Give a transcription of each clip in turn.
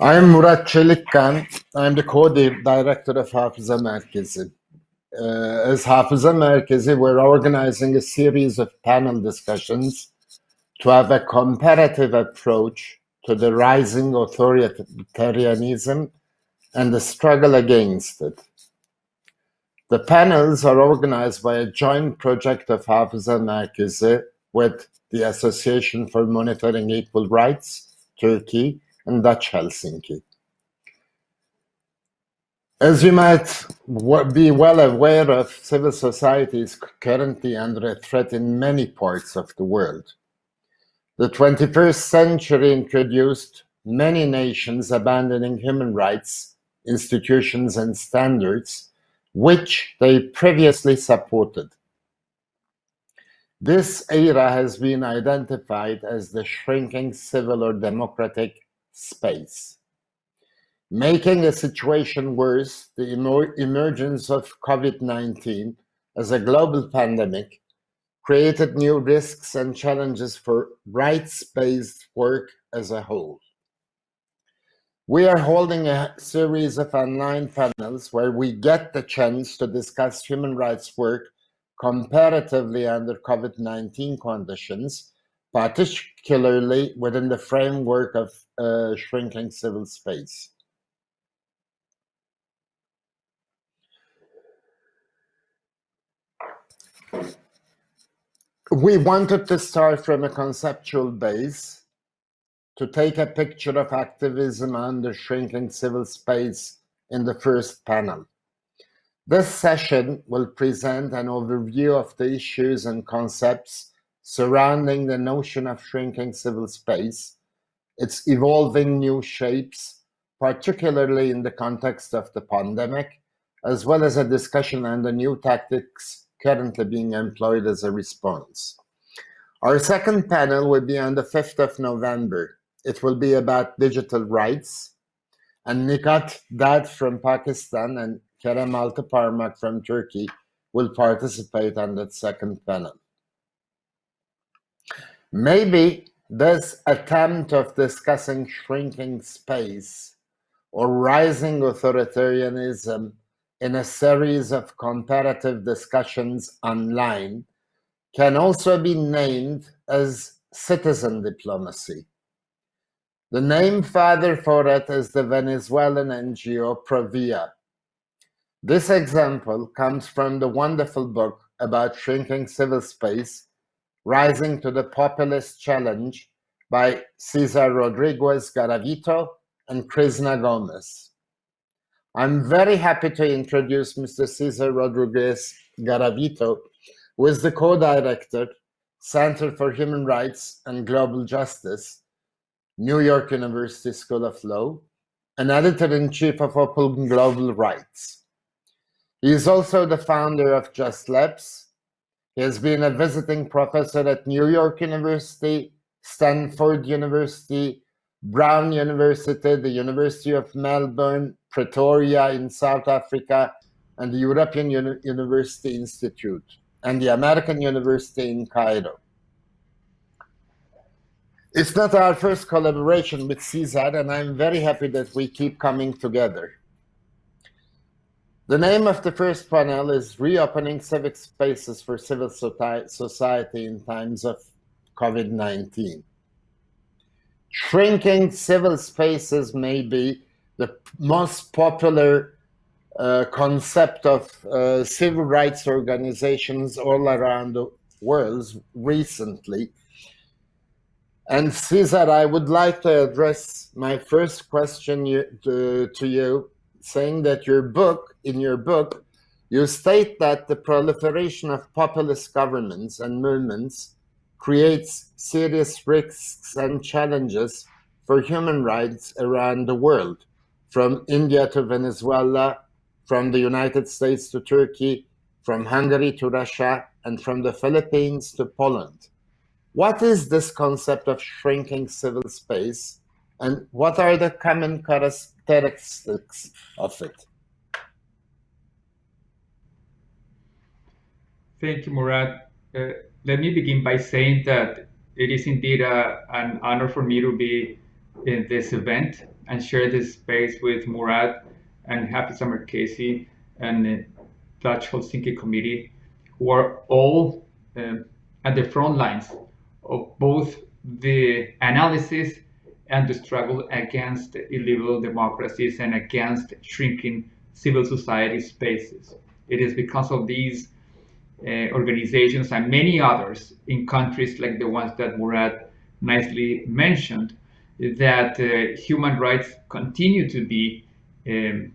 I'm Murat Çelikkan. I'm the co-director of Hafıza Merkezi. Uh, as Hafıza Merkezi, we're organizing a series of panel discussions to have a comparative approach to the rising authoritarianism and the struggle against it. The panels are organized by a joint project of Hafıza Merkezi with the Association for Monitoring Equal Rights, Turkey, and Dutch Helsinki. As you might be well aware of, civil society is currently under a threat in many parts of the world. The 21st century introduced many nations abandoning human rights, institutions, and standards which they previously supported. This era has been identified as the shrinking civil or democratic space. Making a situation worse, the emergence of COVID-19 as a global pandemic created new risks and challenges for rights-based work as a whole. We are holding a series of online panels where we get the chance to discuss human rights work comparatively under COVID-19 conditions, particularly within the framework of uh, shrinking civil space. We wanted to start from a conceptual base to take a picture of activism under shrinking civil space in the first panel. This session will present an overview of the issues and concepts surrounding the notion of shrinking civil space, its evolving new shapes, particularly in the context of the pandemic, as well as a discussion on the new tactics currently being employed as a response. Our second panel will be on the 5th of November it will be about digital rights. And Nighat Dad from Pakistan and Kerem Altıparmak from Turkey will participate on that second panel. Maybe this attempt of discussing shrinking space or rising authoritarianism in a series of comparative discussions online can also be named as citizen diplomacy. The name father for it is the Venezuelan NGO Provea. This example comes from the wonderful book about shrinking civil space, Rising to the Populist Challenge by Cesar Rodriguez Garavito and Krizna Gomez. I'm very happy to introduce Mr. Cesar Rodriguez Garavito, who is the co-director, Center for Human Rights and Global Justice New York University School of Law, and editor-in-chief of Open Global Rights. He is also the founder of Just Labs. He has been a visiting professor at New York University, Stanford University, Brown University, the University of Melbourne, Pretoria in South Africa, and the European Uni University Institute, and the American University in Cairo. It's not our first collaboration with CSAT, and I'm very happy that we keep coming together. The name of the first panel is Reopening Civic Spaces for Civil Society in Times of COVID-19. Shrinking civil spaces may be the most popular uh, concept of uh, civil rights organizations all around the world recently and Cesar, I would like to address my first question you, to, to you, saying that your book, in your book, you state that the proliferation of populist governments and movements creates serious risks and challenges for human rights around the world, from India to Venezuela, from the United States to Turkey, from Hungary to Russia, and from the Philippines to Poland. What is this concept of shrinking civil space and what are the common characteristics of it? Thank you, Murat. Uh, let me begin by saying that it is indeed a, uh, an honor for me to be in this event. and share this space with Murat and Hafıza Merkezi and the Dutch Helsinki Committee, who are all um, at the front lines of both the analysis and the struggle against illiberal democracies and against shrinking civil society spaces. It is because of these uh, organizations and many others in countries like the ones that Murat nicely mentioned that uh, human rights continue to be um,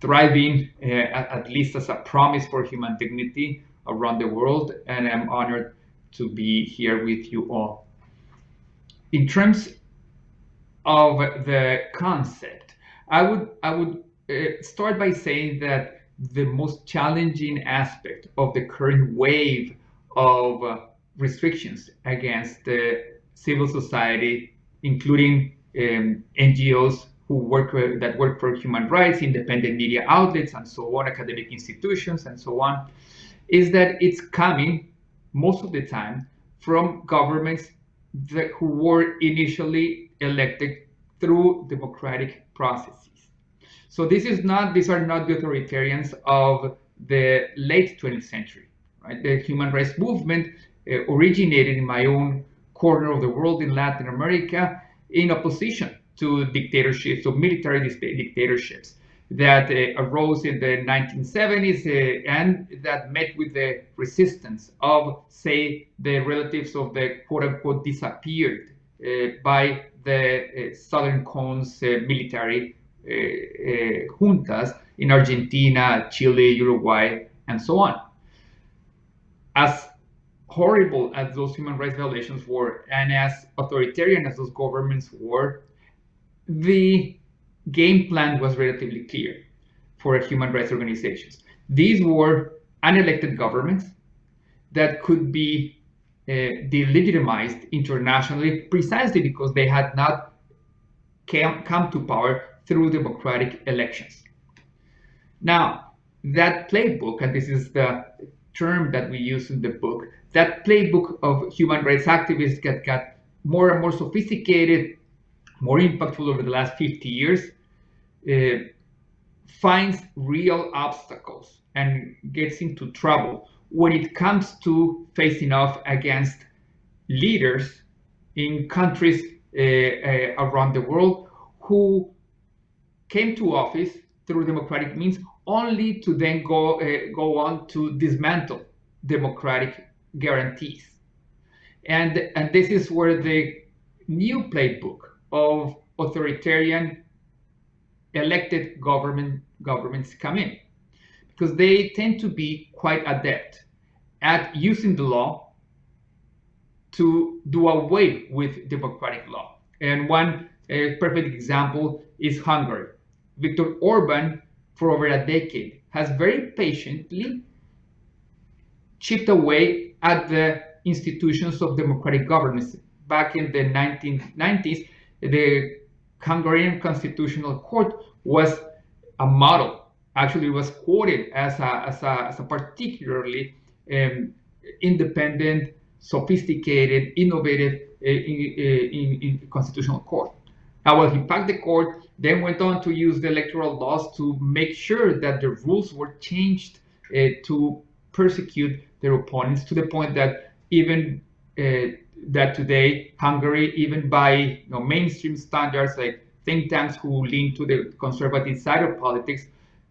thriving, uh, at least as a promise for human dignity around the world. And I'm honored to be here with you all. In terms of the concept, I would I would uh, start by saying that the most challenging aspect of the current wave of uh, restrictions against the civil society, including um, NGOs who work uh, that work for human rights, independent media outlets, and so on, academic institutions, and so on, is that it's coming most of the time from governments that, who were initially elected through democratic processes. So this is not; these are not the authoritarians of the late 20th century. Right? The human rights movement uh, originated in my own corner of the world in Latin America in opposition to dictatorships, or military dictatorships that uh, arose in the 1970s uh, and that met with the resistance of, say, the relatives of the quote-unquote disappeared uh, by the uh, Southern Cone's uh, military uh, juntas in Argentina, Chile, Uruguay, and so on. As horrible as those human rights violations were, and as authoritarian as those governments were, the game plan was relatively clear for human rights organizations. These were unelected governments that could be delegitimized internationally precisely because they had not came, come to power through democratic elections. Now, that playbook, and this is the term that we use in the book, that playbook of human rights activists got, got more and more sophisticated, more impactful over the last 50 years, uh, finds real obstacles and gets into trouble when it comes to facing off against leaders in countries uh, uh, around the world who came to office through democratic means only to then go, uh, go on to dismantle democratic guarantees. And, and this is where the new playbook of authoritarian elected government governments come in because they tend to be quite adept at using the law to do away with democratic law. And one uh, perfect example is Hungary. Viktor Orban, for over a decade, has very patiently chipped away at the institutions of democratic governance. Back in the 1990s, the Hungarian Constitutional Court was a model. Actually, it was quoted as a, as a, as a particularly um, independent, sophisticated, innovative uh, in, in, in constitutional court. Now, well, he packed the court, then went on to use the electoral laws to make sure that the rules were changed uh, to persecute their opponents to the point that even uh, that today Hungary, even by you know, mainstream standards like think tanks who lean to the conservative side of politics,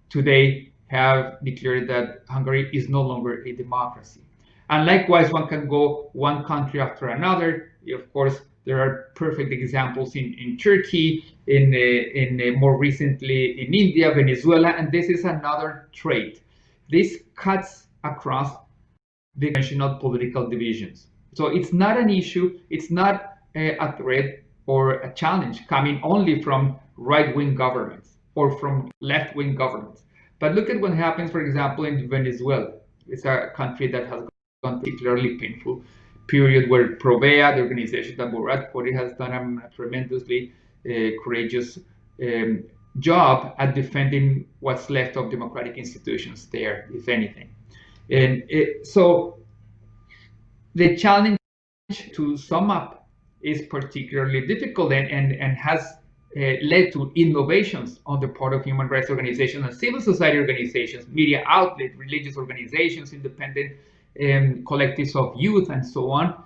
today have declared that Hungary is no longer a democracy. And likewise, one can go one country after another. Of course, there are perfect examples in, in Turkey, in, uh, in uh, more recently in India, Venezuela, and this is another trait. This cuts across the national political divisions. So it's not an issue, it's not a, a threat or a challenge coming only from right-wing governments or from left-wing governments. But look at what happens, for example, in Venezuela. It's a country that has gone particularly painful period where Provea, the organization that Murad Khoury has done a tremendously uh, courageous um, job at defending what's left of democratic institutions there, if anything. And it, so the challenge to sum up is particularly difficult and, and, and has uh, led to innovations on the part of human rights organizations and civil society organizations, media outlets, religious organizations, independent um, collectives of youth, and so on,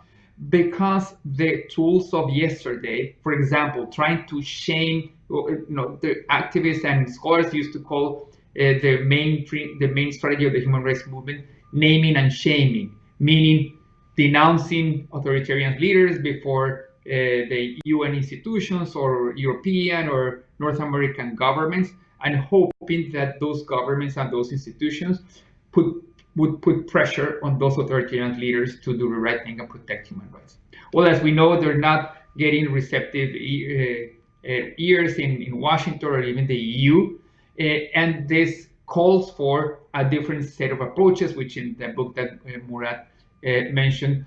because the tools of yesterday, for example, trying to shame, you know, the activists and scholars used to call uh, the main the main strategy of the human rights movement naming and shaming, meaning denouncing authoritarian leaders before uh, the UN institutions or European or North American governments and hoping that those governments and those institutions put, would put pressure on those authoritarian leaders to do the right thing and protect human rights. Well, as we know, they're not getting receptive uh, ears in, in Washington or even the EU. Uh, and this calls for a different set of approaches, which in the book that uh, Murat uh, mentioned,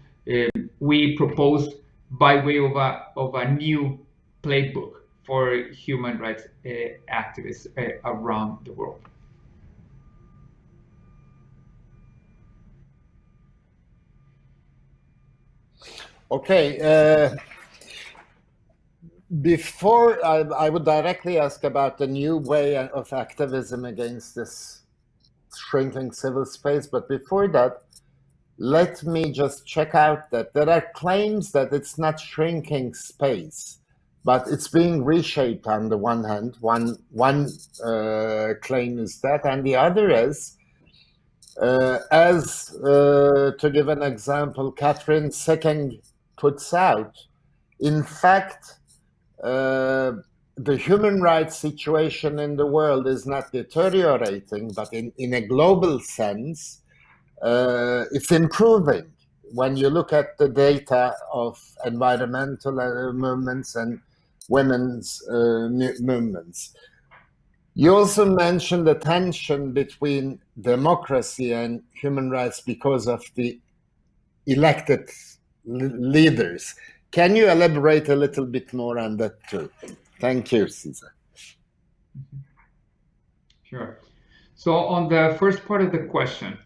we propose by way of a, of a new playbook for human rights uh, activists uh, around the world. Okay. Uh, before I, I, would directly ask about the new way of activism against this shrinking civil space, but before that, let me just check out that there are claims that it's not shrinking space, but it's being reshaped on the one hand. One, one uh, claim is that, and the other is, uh, as uh, to give an example, Kathryn Sikkink puts out, in fact, uh, the human rights situation in the world is not deteriorating, but in, in a global sense, uh, it's improving when you look at the data of environmental uh, movements and women's uh, movements. You also mentioned the tension between democracy and human rights because of the elected leaders. Can you elaborate a little bit more on that too? Thank you, Cesar. Sure. So on the first part of the question,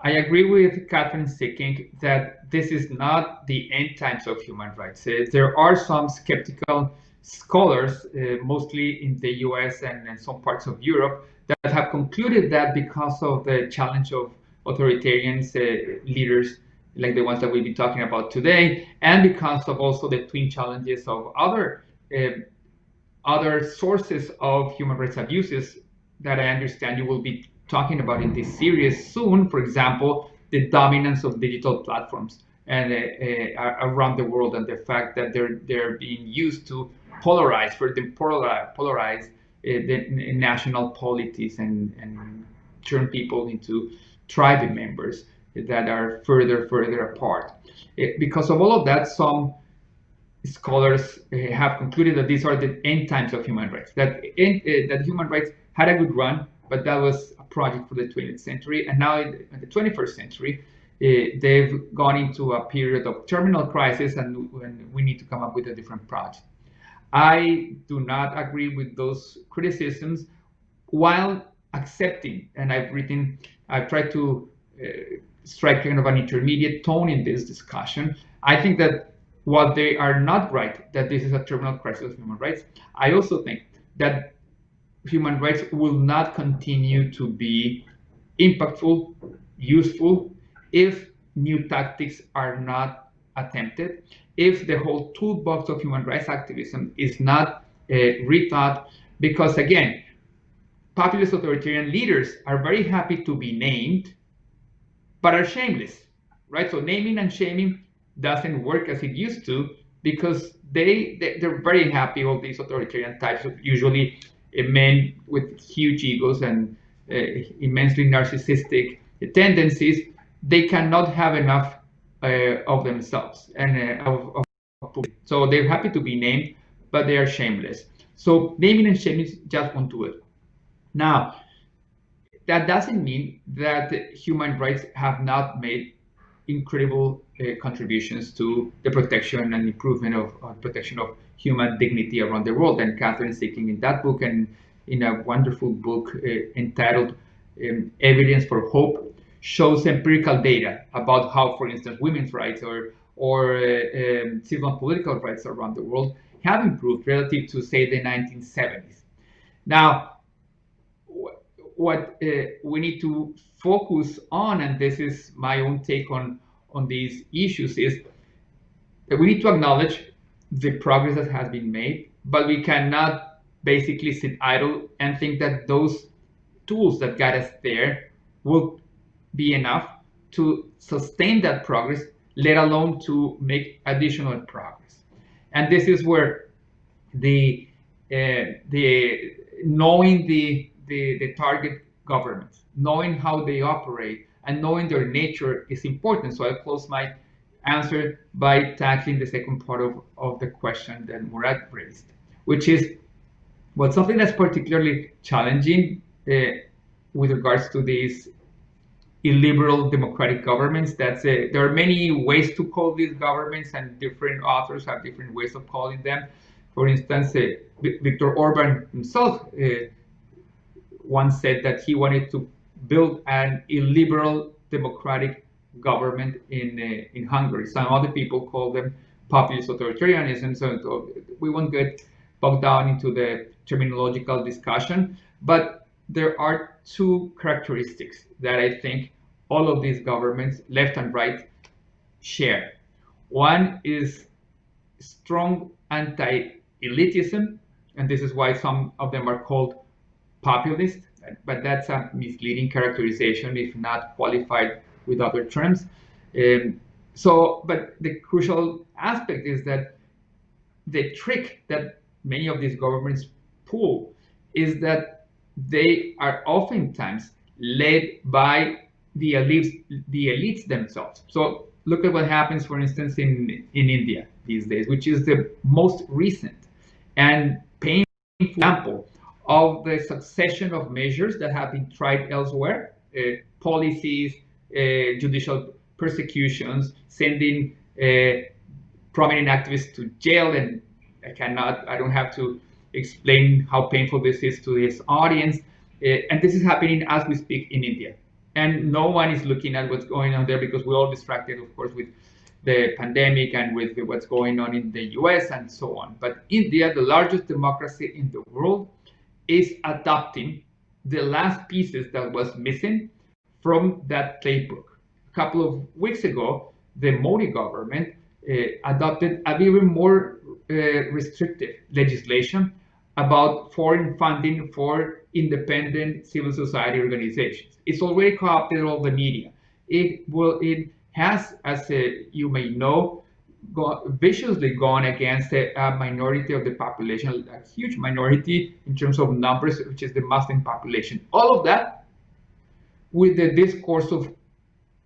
I agree with Kathryn Sikkink that this is not the end times of human rights. Uh, there are some skeptical scholars, uh, mostly in the US and, some parts of Europe, that have concluded that because of the challenge of authoritarian uh, leaders like the ones that we've been talking about today, and because of also the twin challenges of other uh, other sources of human rights abuses that I understand you will be talking about in this series soon, for example, the dominance of digital platforms and uh, uh, around the world and the fact that they're they're being used to polarize for polarize, polarize uh, the national polities and and turn people into tribe members that are further further apart. It, because of all of that, some scholars uh, have concluded that these are the end times of human rights. That in, uh, that human rights had a good run, but that was project for the 20th century. And now in the 21st century, uh, they've gone into a period of terminal crisis and, we need to come up with a different project. I do not agree with those criticisms while accepting, and I've written, I've tried to uh, strike kind of an intermediate tone in this discussion. I think that while they are not right, that this is a terminal crisis of human rights, I also think that human rights will not continue to be impactful, useful, if new tactics are not attempted, if the whole toolbox of human rights activism is not uh, rethought, because again, populist authoritarian leaders are very happy to be named, but are shameless, right? So naming and shaming doesn't work as it used to because they, they are very happy all these authoritarian types usually men with huge egos and uh, immensely narcissistic tendencies, they cannot have enough uh, of themselves and uh, of, of, so they're happy to be named, but they are shameless. So naming and shaming just won't do it. Now, that doesn't mean that human rights have not made incredible uh, contributions to the protection and improvement of, of protection of human dignity around the world. And Kathryn Sikkink in that book and in a wonderful book uh, entitled um, Evidence for Hope shows empirical data about how, for instance, women's rights or, or uh, um, civil and political rights around the world have improved relative to, say, the 1970s. Now, what uh, we need to focus on, and this is my own take on, on these issues, is that we need to acknowledge the progress that has been made, but we cannot basically sit idle and think that those tools that got us there will be enough to sustain that progress, let alone to make additional progress. And this is where the uh, the knowing the, the the target governments, knowing how they operate, and knowing their nature is important. So I'll close my answer by tackling the second part of, of the question that Murat raised, which is well, something that's particularly challenging uh, with regards to these illiberal democratic governments. That's a, there are many ways to call these governments, and different authors have different ways of calling them. For instance, uh, Viktor Orban himself uh, once said that he wanted to build an illiberal democratic government in uh, in Hungary. Some other people call them populist authoritarianism. So we won't get bogged down into the terminological discussion, but there are two characteristics that I think all of these governments, left and right, share. One is strong anti-elitism, and this is why some of them are called populist, but that's a misleading characterization if not qualified with other terms. Um, so, but the crucial aspect is that the trick that many of these governments pull is that they are oftentimes led by the elites, the elites themselves. So look at what happens, for instance, in, in India these days, which is the most recent and painful example of the succession of measures that have been tried elsewhere, uh, policies, judicial persecutions, sending uh, prominent activists to jail, and I cannot, I don't have to explain how painful this is to his audience. Uh, and this is happening as we speak in India. And no one is looking at what's going on there because we're all distracted, of course, with the pandemic and with what's going on in the US and so on. But India, the largest democracy in the world, is adopting the last pieces that was missing from that playbook. A couple of weeks ago, the Modi government uh, adopted a even more uh, restrictive legislation about foreign funding for independent civil society organizations. It's already co-opted all the media. It will. It has, as uh, you may know, go, viciously gone against a, a, minority of the population, a huge minority in terms of numbers, which is the Muslim population. All of that with the discourse of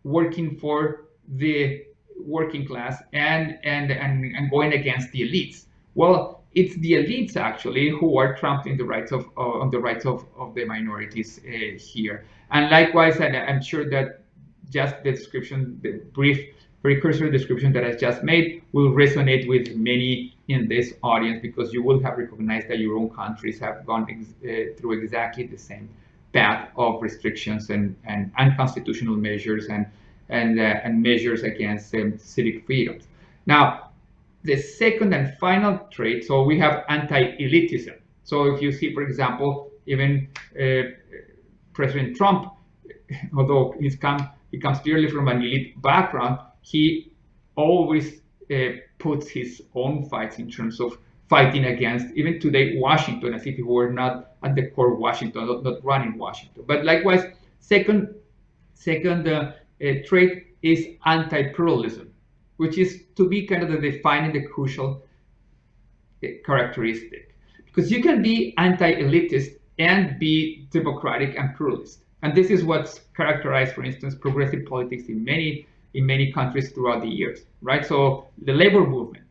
working for the working class and, and, and, and going against the elites. Well, it's the elites actually who are trampling the rights of uh, on the rights of, of the minorities uh, here. And likewise, and I'm sure that just the description, the brief precursor description that I just made will resonate with many in this audience because you will have recognized that your own countries have gone ex uh, through exactly the same path of restrictions and, and unconstitutional measures and and, uh, and measures against um, civic freedoms. Now, the second and final trait, so we have anti-elitism. So if you see, for example, even uh, President Trump, although he's come, he comes clearly from an elite background, he always uh, puts his own fights in terms of fighting against, even today, Washington, as if he were not at the core of Washington, not, not running Washington. But likewise, second, second uh, uh, trait is anti-pluralism, which is to be kind of the defining the crucial uh, characteristic. Because you can be anti-elitist and be democratic and pluralist. And this is what's characterized, for instance, progressive politics in many in many countries throughout the years, right? So the labor movement,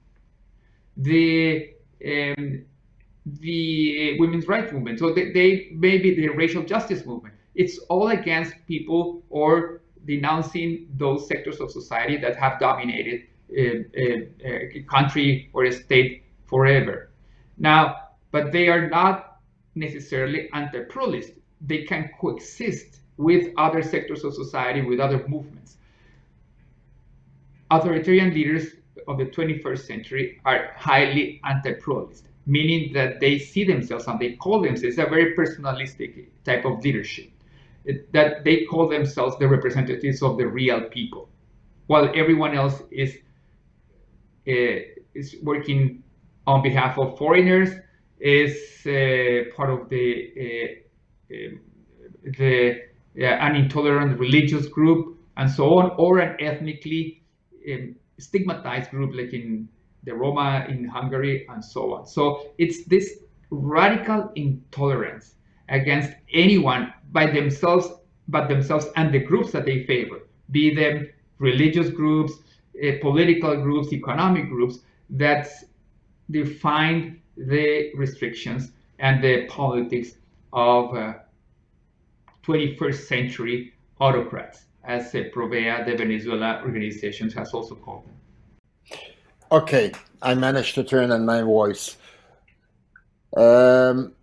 the um, the women's rights movement. So they, they maybe the racial justice movement. It's all against people or denouncing those sectors of society that have dominated a, a, a country or a state forever. Now, but they are not necessarily anti-pluralist. They can coexist with other sectors of society, with other movements. Authoritarian leaders of the 21st century are highly anti-pluralist, meaning that they see themselves and they call themselves a very personalistic type of leadership, that they call themselves the representatives of the real people, while everyone else is uh, is working on behalf of foreigners, is uh, part of the uh, the an intolerant religious group and so on, or an ethnically um, stigmatized group like in the Roma in Hungary and so on. So it's this radical intolerance against anyone by themselves, but themselves and the groups that they favor, be them religious groups, uh, political groups, economic groups, that define the restrictions and the politics of uh, 21st century autocrats, as uh, Provea, the Venezuela organization, has also called them. Okay, I managed to turn on my voice. Um,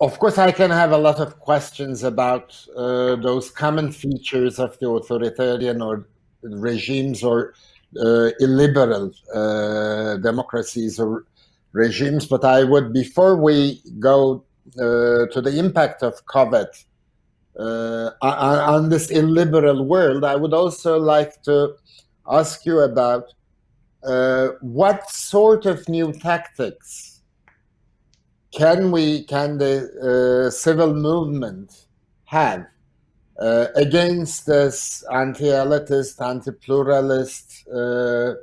of course, I can have a lot of questions about uh, those common features of the authoritarian or regimes or uh, illiberal uh, democracies or regimes, but I would, before we go uh, to the impact of COVID uh, on this illiberal world, I would also like to ask you about uh, what sort of new tactics can we can the uh, civil movement have uh, against this anti-elitist, anti-pluralist, uh,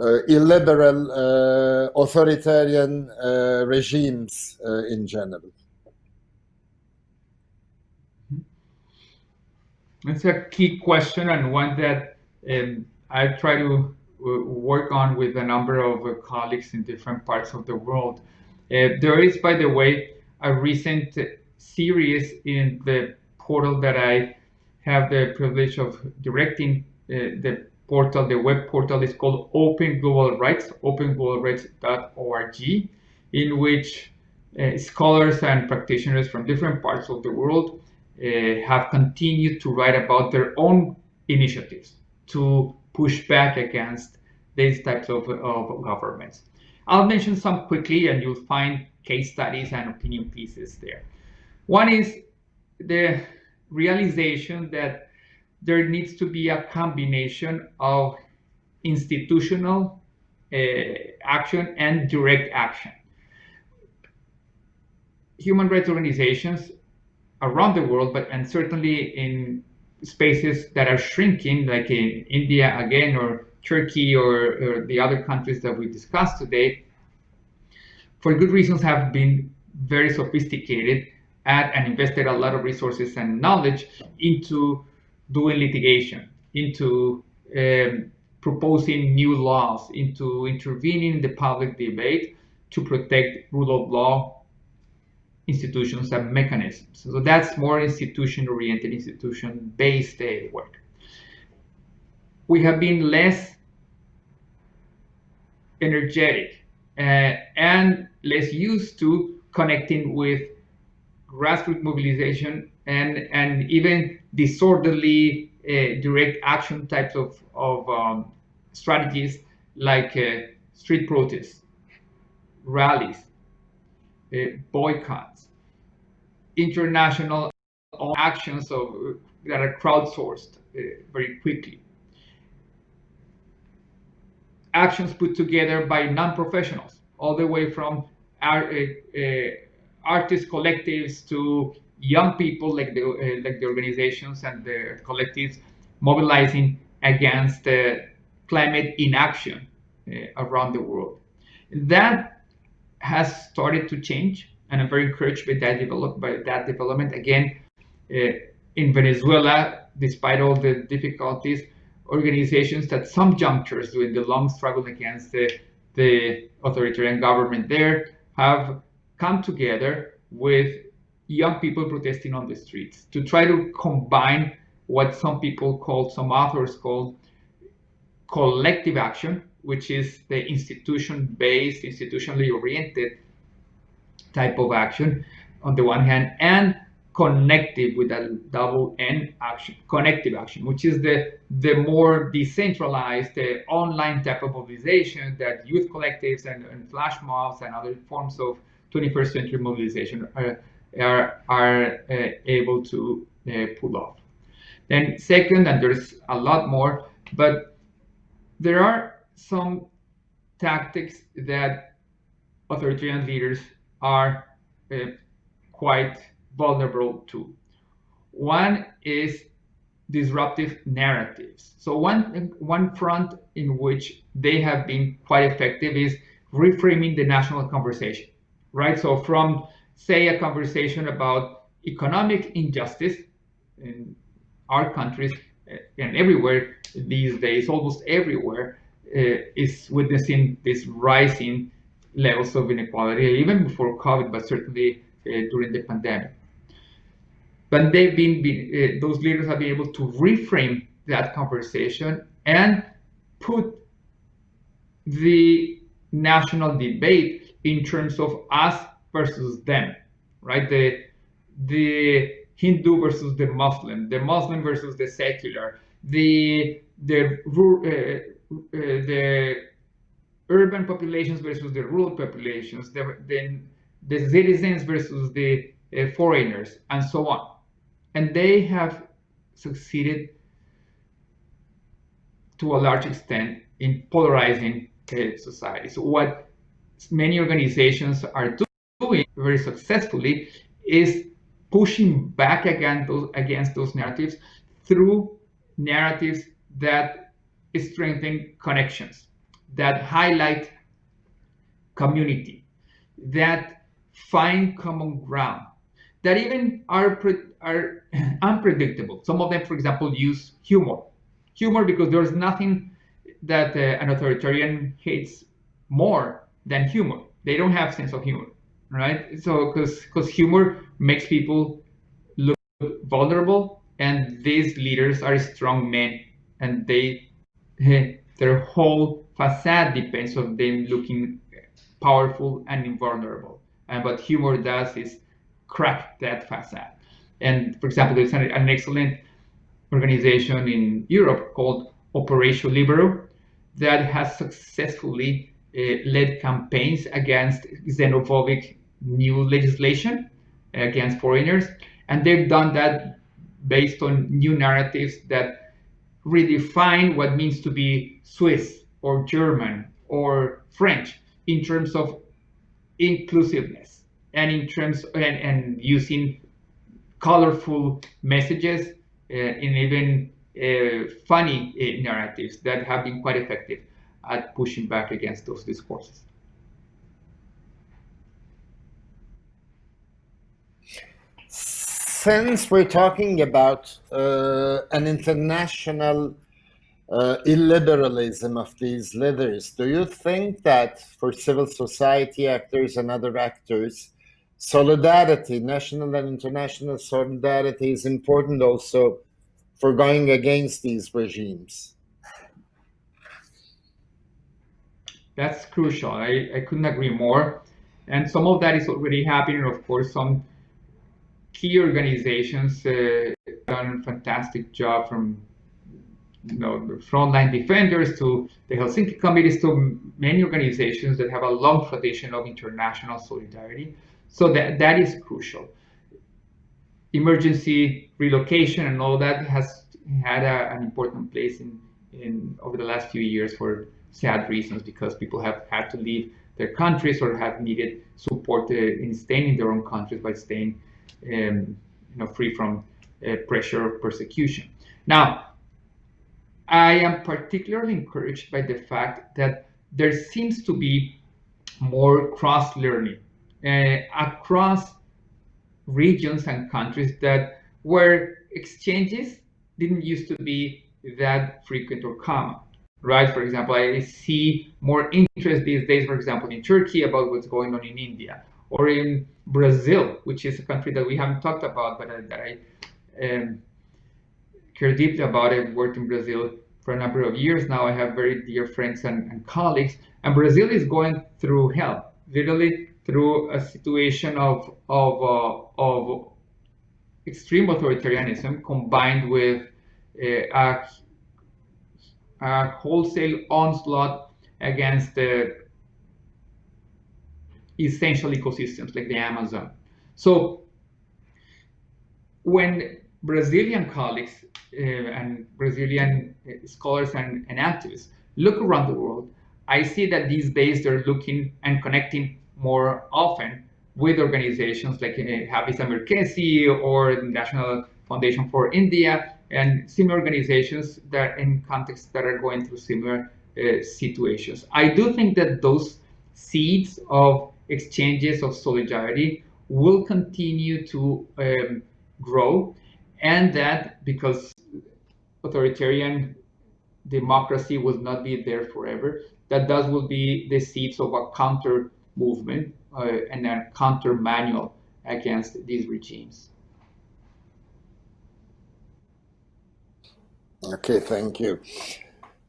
uh, illiberal, authoritarian regimes in general? It's a key question and one that um, I try to work on with a number of uh, colleagues in different parts of the world. Uh, there is, by the way, a recent series in the portal that I have the privilege of directing. Uh, the portal, the web portal is called Open Global Rights, openglobalrights.org, in which uh, scholars and practitioners from different parts of the world uh, have continued to write about their own initiatives to push back against these types of, of governments. I'll mention some quickly and you'll find case studies and opinion pieces there. One is the realization that there needs to be a combination of institutional uh, action and direct action. Human rights organizations around the world, but and certainly in spaces that are shrinking, like in India again, or Turkey, or, or the other countries that we discussed today, for good reasons have been very sophisticated at and invested a lot of resources and knowledge into doing litigation, into um, proposing new laws, into intervening in the public debate to protect rule of law institutions and mechanisms. So that's more institution-oriented, institution-based work. We have been less energetic uh, and less used to connecting with grassroots mobilization and, and even disorderly uh, direct action types of, of um, strategies like uh, street protests, rallies, uh, boycotts, international actions of, that are crowdsourced uh, very quickly. Actions put together by non-professionals, all the way from uh, uh, artist collectives to young people like the uh, like the organizations and the collectives mobilizing against uh, climate inaction uh, around the world. That has started to change, and I'm very encouraged by that develop by that development. Again, uh, in Venezuela, despite all the difficulties, organizations at some junctures during the long struggle against the, the authoritarian government there have come together with young people protesting on the streets to try to combine what some people call, some authors call collective action which is the institution-based, institutionally oriented type of action on the one hand, and connective with a double N action, connective action, which is the, the more decentralized uh, online type of mobilization that youth collectives and, and, flash mobs and other forms of 21st century mobilization are, are, are uh, able to uh, pull off. Then second, and there's a lot more, but there are some tactics that authoritarian leaders are uh, quite vulnerable to. One is disruptive narratives. So one, one front in which they have been quite effective is reframing the national conversation, right? So from, say, a conversation about economic injustice in our countries uh, and everywhere these days, almost everywhere, is witnessing this rising levels of inequality, even before COVID, but certainly uh, during the pandemic. But they've been, been uh, those leaders have been able to reframe that conversation and put the national debate in terms of us versus them, right? The the Hindu versus the Muslim, the Muslim versus the secular, the the uh, uh, the urban populations versus the rural populations, the, the, the citizens versus the uh, foreigners, and so on and they have succeeded to a large extent in polarizing uh, society. So what many organizations are doing very successfully is pushing back against those, against those narratives through narratives that strengthen connections, that highlight community, that find common ground, that even are are unpredictable. Some of them, for example, use humor. Humor because there's nothing that uh, an authoritarian hates more than humor. They don't have sense of humor, right? So because because humor makes people look vulnerable, and these leaders are strong men, and they their whole facade depends on them looking powerful and invulnerable. And what humor does is crack that facade. And for example, there's an, an excellent organization in Europe called Operation Libero that has successfully uh, led campaigns against xenophobic new legislation against foreigners. And they've done that based on new narratives that redefine what means to be Swiss or German or French in terms of inclusiveness and in terms and, and using colorful messages uh, and even uh, funny uh, narratives that have been quite effective at pushing back against those discourses. Since we're talking about uh, an international uh, illiberalism of these leaders, do you think that for civil society actors and other actors, solidarity, national and international solidarity is important also for going against these regimes. That's crucial. I, I couldn't agree more. And some of that is already happening. Of course, some key organizations uh, done a fantastic job from you know, frontline defenders to the Helsinki committees to many organizations that have a long tradition of international solidarity. So that, that is crucial. Emergency relocation and all that has had a, an important place in, in over the last few years for sad reasons because people have had to leave their countries or have needed support uh, in staying in their own countries by staying um, you know, free from uh, pressure or persecution. Now, I am particularly encouraged by the fact that there seems to be more cross-learning uh, across regions and countries that where exchanges didn't used to be that frequent or common right for example i see more interest these days for example in turkey about what's going on in india or in brazil which is a country that we haven't talked about but that i um, care deeply about it worked in brazil for a number of years. Now i have very dear friends and, and colleagues and brazil is going through hell literally through a situation of of uh, of extreme authoritarianism combined with uh, a, a wholesale onslaught against the essential ecosystems like the Amazon. So when Brazilian colleagues uh, and Brazilian uh, scholars and, and activists look around the world, I see that these days they're looking and connecting more often with organizations like uh, Hafıza Merkezi or the National Foundation for India and similar organizations that in contexts that are going through similar uh, situations. I do think that those seeds of exchanges of solidarity will continue to um, grow and that because authoritarian democracy will not be there forever, that those will be the seeds of a counter movement uh, and a counter manual against these regimes. Okay, thank you.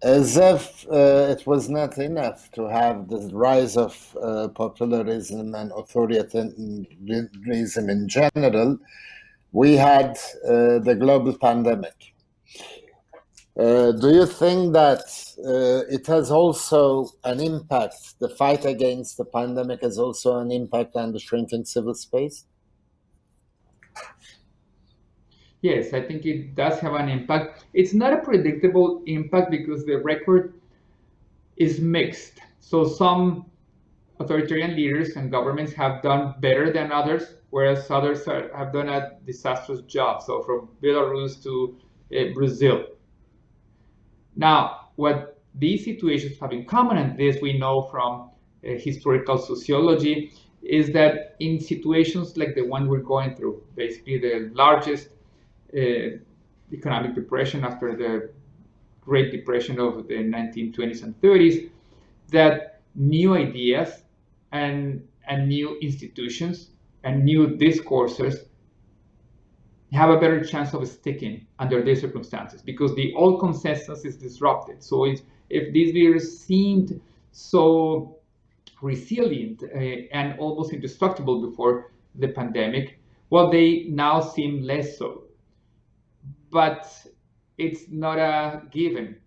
As if uh, it was not enough to have the rise of uh, popularism and authoritarianism in general, we had uh, the global pandemic. Uh, do you think that uh, it has also an impact, the fight against the pandemic has also an impact on the shrinking civil space? Yes, I think it does have an impact. It's not a predictable impact because the record is mixed. So some authoritarian leaders and governments have done better than others, whereas others are, have done a disastrous job. So from Belarus to uh, Brazil. Now, what these situations have in common, and this we know from uh, historical sociology, is that in situations like the one we're going through, basically the largest economic depression after the Great Depression of the 1920s and 30s, that new ideas and, and new institutions and new discourses have a better chance of sticking under these circumstances because the old consensus is disrupted. So if these leaders seemed so resilient uh, and almost indestructible before the pandemic, well, they now seem less so. But it's not a given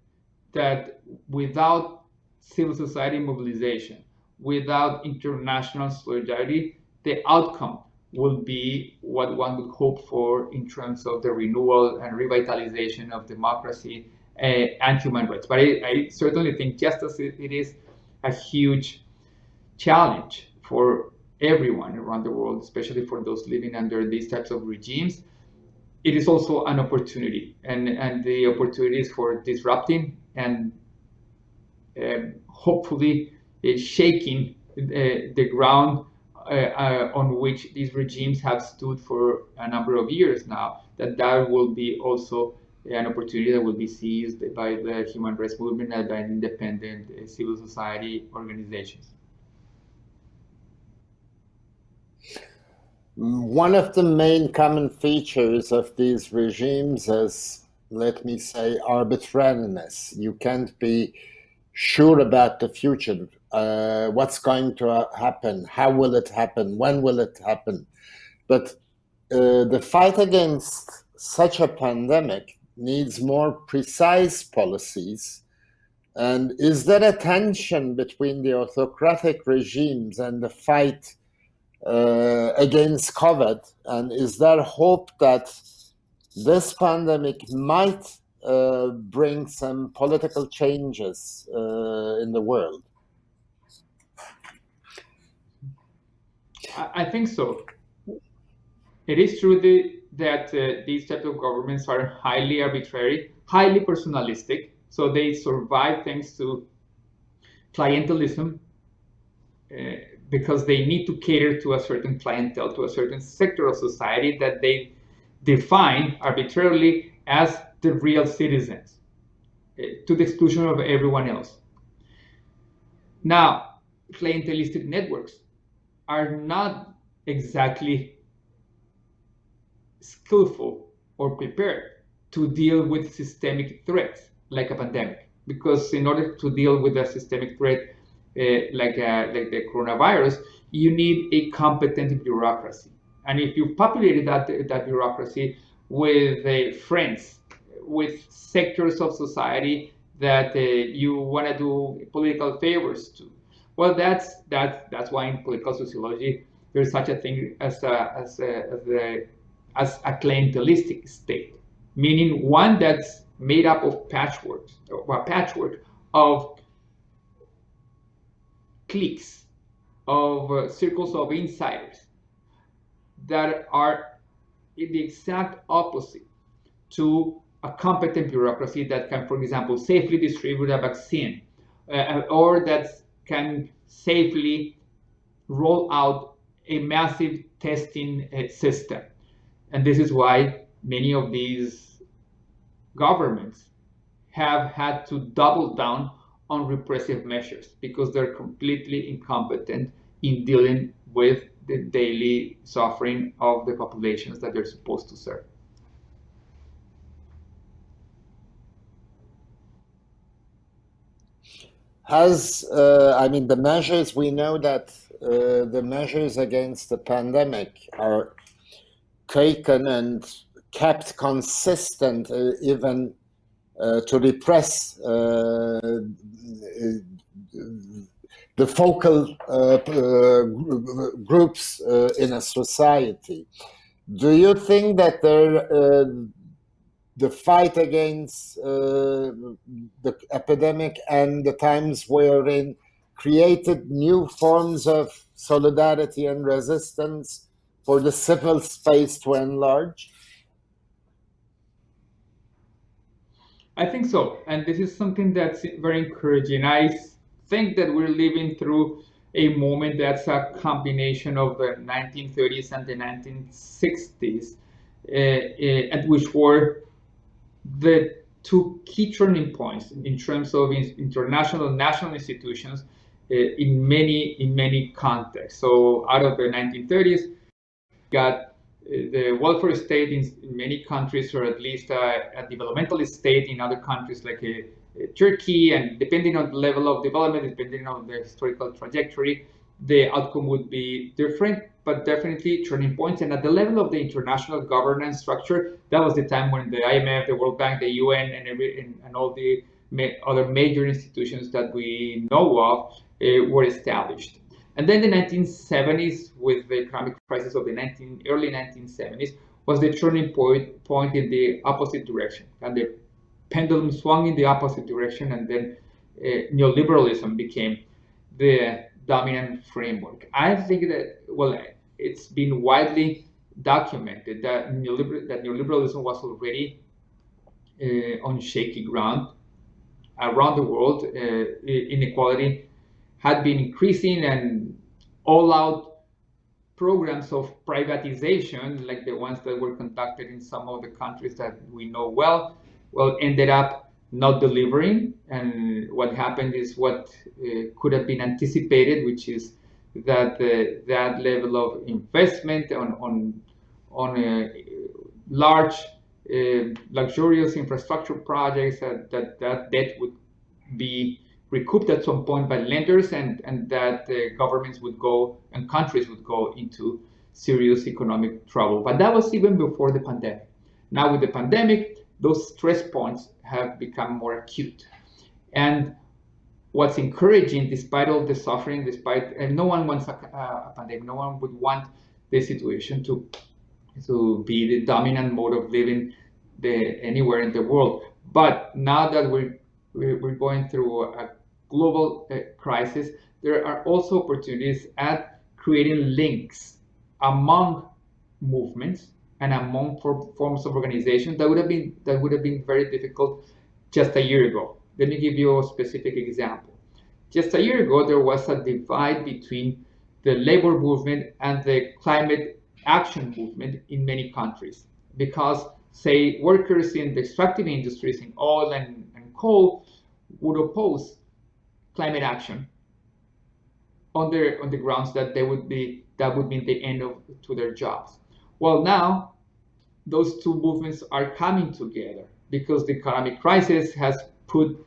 that without civil society mobilization, without international solidarity, the outcome will be what one would hope for in terms of the renewal and revitalization of democracy uh, and human rights. But I, I, certainly think just as it, it is a huge challenge for everyone around the world, especially for those living under these types of regimes, it is also an opportunity. And, and the opportunities for disrupting and um, hopefully uh, shaking uh, the ground uh, uh, on which these regimes have stood for a number of years now, that that will be also an opportunity that will be seized by the human rights movement and by independent uh, civil society organizations. One of the main common features of these regimes is, let me say, arbitrariness. You can't be sure about the future uh, what's going to happen, how will it happen, when will it happen. But uh, the fight against such a pandemic needs more precise policies. And is there a tension between the autocratic regimes and the fight uh, against COVID? And is there hope that this pandemic might uh, bring some political changes uh, in the world? I think so. It is true that uh, these types of governments are highly arbitrary, highly personalistic. So they survive thanks to clientelism uh, because they need to cater to a certain clientele, to a certain sector of society that they define arbitrarily as the real citizens, uh, to the exclusion of everyone else. Now, clientelistic networks are not exactly skillful or prepared to deal with systemic threats like a pandemic. Because in order to deal with a systemic threat like, uh, like the coronavirus, you need a competent bureaucracy. And if you populated that, that bureaucracy with uh, friends, with sectors of society that uh, you want to do political favors to, well, that's that's that's why in political sociology there's such a thing as a as a, as a, as a clientelistic state, meaning one that's made up of patchwork, or a patchwork of cliques, of uh, circles of insiders that are in the exact opposite to a competent bureaucracy that can, for example, safely distribute a vaccine uh, or that can safely roll out a massive testing uh, system. And this is why many of these governments have had to double down on repressive measures because they're completely incompetent in dealing with the daily suffering of the populations that they're supposed to serve. Has, uh, I mean, the measures, we know that uh, the measures against the pandemic are taken and kept consistent, uh, even Uh, to repress uh, the focal uh, uh groups uh, in a society. Do you think that there, the fight against the epidemic and the times we're in created new forms of solidarity and resistance for the civil space to enlarge? I think so. And this is something that's very encouraging. I think that we're living through a moment that's a combination of the 1930s and the 1960s, uh, uh, at which were the two key turning points in terms of international national institutions uh, in many in many contexts. So out of the 1930s, got the welfare state in, in, many countries, or at least a, a developmental state in other countries like a, a Turkey, and depending on the level of development, depending on the historical trajectory, the outcome would be different, but definitely turning points. And at the level of the international governance structure, that was the time when the IMF, the World Bank, the UN, and, every, and, and all the ma other major institutions that we know of uh, were established. And then the 1970s, with the economic crisis of the 19, early 1970s, was the turning point, point in the opposite direction. And the pendulum swung in the opposite direction, and then uh, neoliberalism became the dominant framework. I think that, well, it's been widely documented that, neoliber that neoliberalism was already uh, on shaky ground around the world. Uh, inequality had been increasing and all out programs of privatization, like the ones that were conducted in some of the countries that we know well, well, ended up not delivering. And what happened is what uh, could have been anticipated, which is that uh, that level of investment on on on a large, uh, luxurious infrastructure projects that, that that debt would be recouped at some point by lenders and, and that uh, governments would go and countries would go into serious economic trouble. But that was even before the pandemic. Now with the pandemic, those stress points have become more acute. And what's encouraging, despite all the suffering, despite, and no one wants a, a pandemic, no one would want the situation to, to be the dominant mode of living the, anywhere in the world. But now that we're, we're going through a global uh, crisis, there are also opportunities at creating links among movements and among for, forms of organization that would have been that would have been very difficult just a year ago. Let me give you a specific example. Just a year ago, there was a divide between the labor movement and the climate action movement in many countries because, say, workers in the extractive industries in oil and, and coal would oppose climate action on their on the grounds that they would be that would mean the end of to their jobs. Well, now those two movements are coming together because the economic crisis has put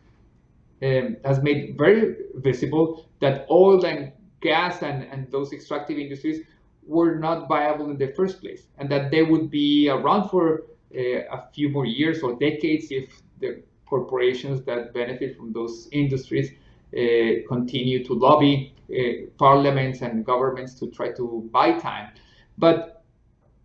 um, has made very visible that oil and gas and, and those extractive industries were not viable in the first place, and that they would be around for uh, a few more years or decades if the corporations that benefit from those industries continue to lobby uh, parliaments and governments to try to buy time. But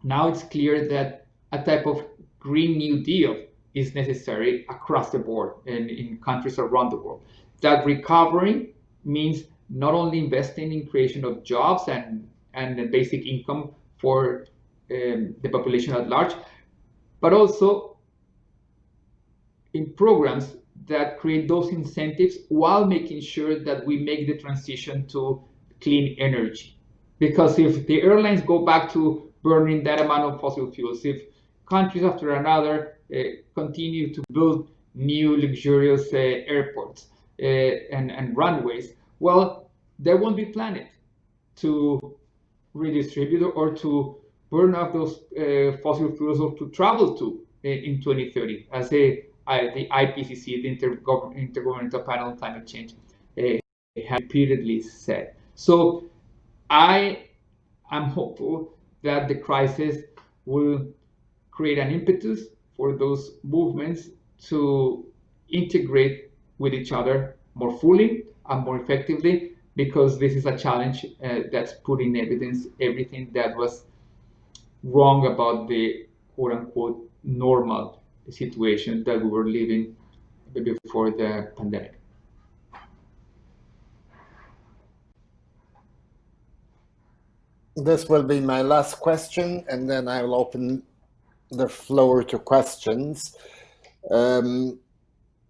now it's clear that a type of Green New Deal is necessary across the board and in countries around the world. That recovery means not only investing in creation of jobs and, and basic income for um, the population at large, but also in programs that create those incentives while making sure that we make the transition to clean energy. Because if the airlines go back to burning that amount of fossil fuels, if countries after another uh, continue to build new luxurious uh, airports uh, and, and runways, well, there won't be planet to redistribute or to burn off those uh, fossil fuels or to travel to uh, in 2030, as a, the IPCC, the Intergovernmental Panel on Climate Change, uh, has repeatedly said. So I am hopeful that the crisis will create an impetus for those movements to integrate with each other more fully and more effectively because this is a challenge uh, that's put in evidence everything that was wrong about the quote unquote normal situation that we were living before the pandemic. This will be my last question, and then I will open the floor to questions. Um,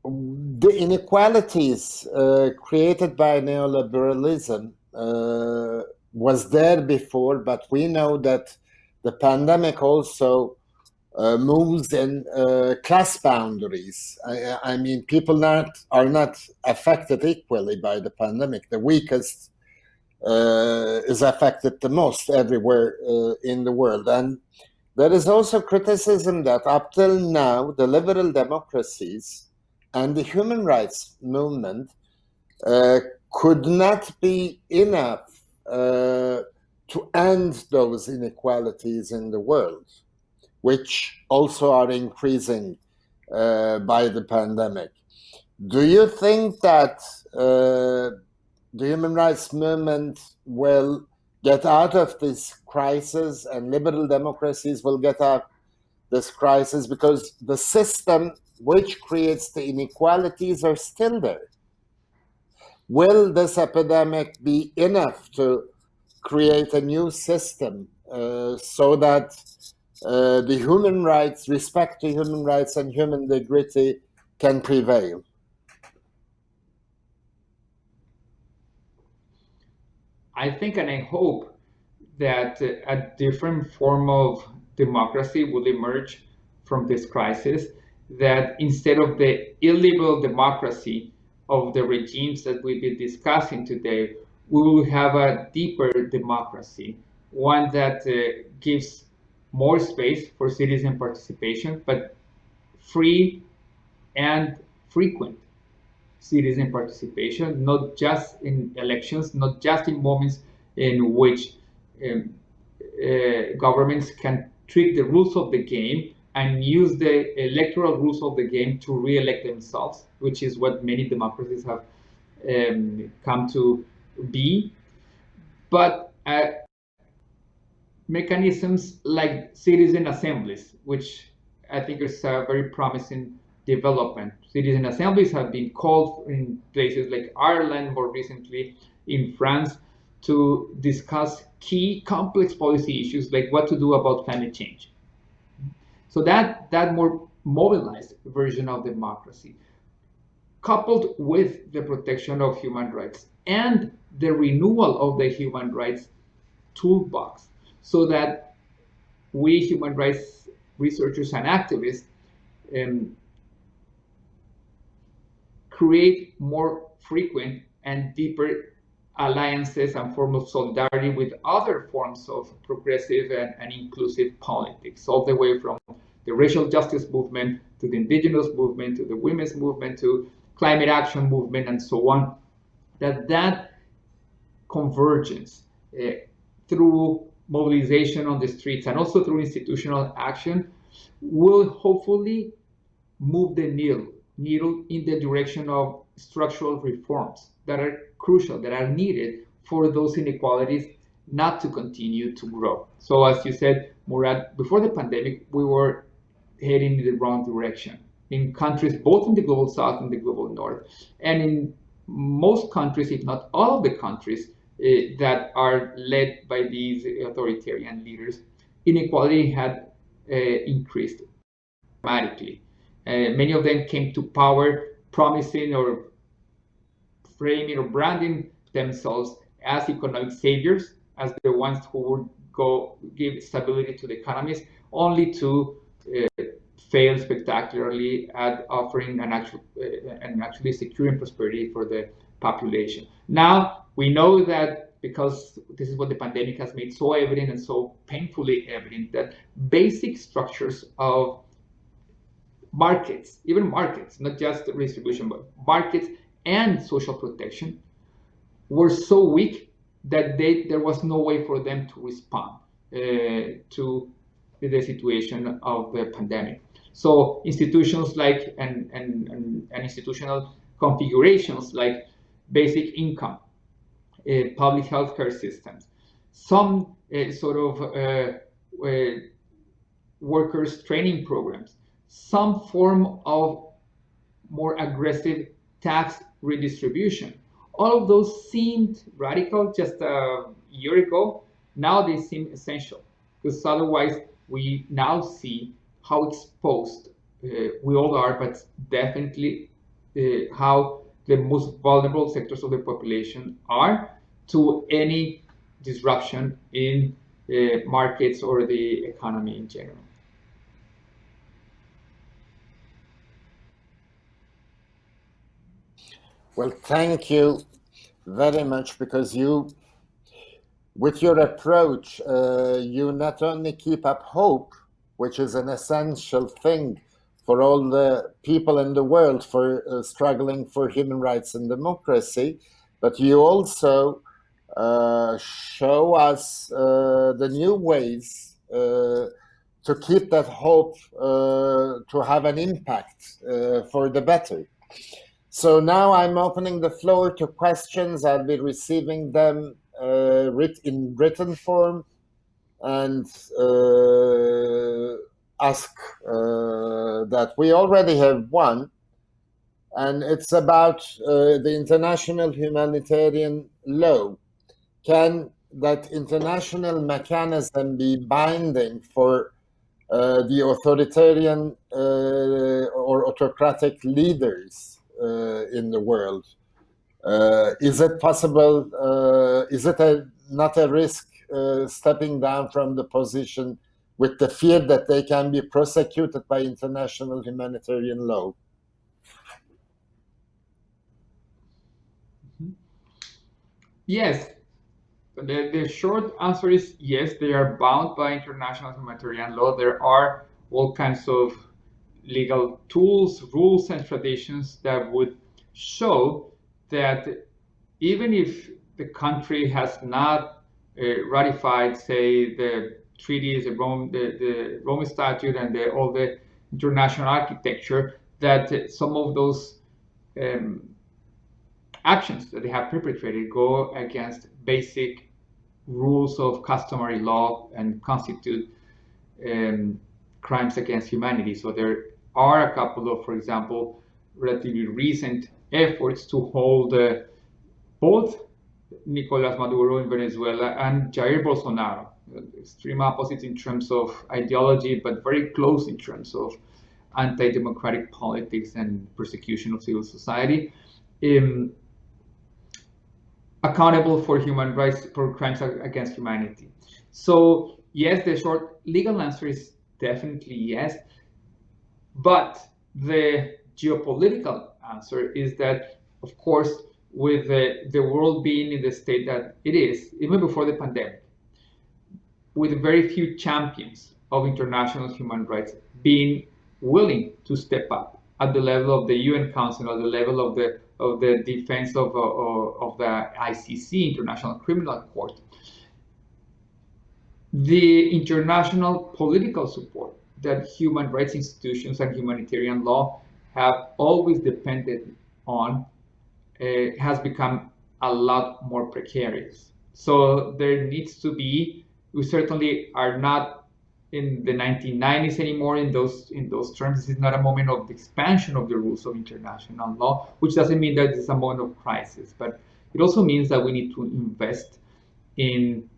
the inequalities uh, created by neoliberalism uh, was there before, but we know that the pandemic also moves and uh, class boundaries. I, I, mean, people not are not affected equally by the pandemic. The weakest uh, is affected the most everywhere uh, in the world, and there is also criticism that up till now, the liberal democracies and the human rights movement uh, could not be enough uh, to end those inequalities in the world, which also are increasing uh, by the pandemic. Do you think that uh, the human rights movement will get out of this crisis and liberal democracies will get out this crisis because the system which creates the inequalities are still there. Will this epidemic be enough to create a new system uh, so that uh, the human rights, respect to human rights and human dignity can prevail? I think and I hope that a different form of democracy will emerge from this crisis, that instead of the illiberal democracy of the regimes that we've been discussing today, we will have a deeper democracy, one that uh, gives more space for citizen participation, but free and frequent citizen participation, not just in elections, not just in moments in which um, uh, governments can trick the rules of the game and use the electoral rules of the game to re-elect themselves, which is what many democracies have um, come to be. But uh, mechanisms like citizen assemblies, which I think is a very promising development. Citizen assemblies have been called in places like Ireland, more recently in France, to discuss key complex policy issues like what to do about climate change. So that, that more mobilized version of democracy, coupled with the protection of human rights and the renewal of the human rights toolbox, so that we human rights researchers and activists um, create more frequent and deeper alliances and forms of solidarity with other forms of progressive and, and, inclusive politics, all the way from the racial justice movement to the indigenous movement to the women's movement to climate action movement and so on, that that convergence uh, through mobilization on the streets and also through institutional action will hopefully move the needle, needle in the direction of structural reforms that are crucial, that are needed for those inequalities not to continue to grow. So as you said, Murat, before the pandemic, we were heading in the wrong direction in countries both in the global south and the global north. And in most countries, if not all of the countries that are led by these authoritarian leaders, inequality had uh, increased dramatically. Uh, many of them came to power promising or framing or branding themselves as economic saviors, as the ones who would go give stability to the economies, only to uh, fail spectacularly at offering an actual uh, and actually securing prosperity for the population. Now we know that because this is what the pandemic has made so evident and so painfully evident that basic structures of markets, even markets, not just redistribution, but markets and social protection were so weak that they, there was no way for them to respond uh, to the situation of the pandemic. So institutions like and, and, and, and institutional configurations like basic income, public healthcare systems, some uh, sort of uh, uh workers training programs, some form of more aggressive tax redistribution. All of those seemed radical just a year ago. Now they seem essential because otherwise we now see how exposed uh, we all are, but definitely uh, how the most vulnerable sectors of the population are to any disruption in uh, markets or the economy in general. Well, thank you very much because you, with your approach, uh, you not only keep up hope, which is an essential thing for all the people in the world for uh, struggling for human rights and democracy, but you also uh, show us uh, the new ways uh, to keep that hope uh, to have an impact uh, for the better. So now I'm opening the floor to questions. I'll be receiving them in written form and ask uh, that. We already have one, and it's about uh, the international humanitarian law. Can that international mechanism be binding for uh, the authoritarian uh, or autocratic leaders uh, in the world? is it possible? is it a, not a risk uh, stepping down from the position with the fear that they can be prosecuted by international humanitarian law? Yes. The, the short answer is yes, they are bound by international humanitarian law. There are all kinds of legal tools, rules, and traditions that would show that even if the country has not uh, ratified, say, the treaties, the Rome, the, the Rome Statute, and the, all the international architecture, that some of those um, actions that they have perpetrated go against basic rules of customary law and constitute um, crimes against humanity. So there are a couple of, for example, relatively recent efforts to hold uh, both Nicolas Maduro in Venezuela and Jair Bolsonaro, extreme opposites in terms of ideology, but very close in terms of anti-democratic politics and persecution of civil society, um, accountable for human rights, for crimes against humanity. So yes, the short legal answer is definitely yes, but the geopolitical answer is that, of course, with the, the world being in the state that it is, even before the pandemic, with very few champions of international human rights being willing to step up at the level of the UN Council, at the level of the of the defense of, of, of the ICC, International Criminal Court. the international political support that human rights institutions and humanitarian law have always depended on uh, has become a lot more precarious. So there needs to be, we certainly are not in the 1990s anymore in those in those terms. This is not a moment of expansion of the rules of international law, which doesn't mean that it's a moment of crisis, but it also means that we need to invest in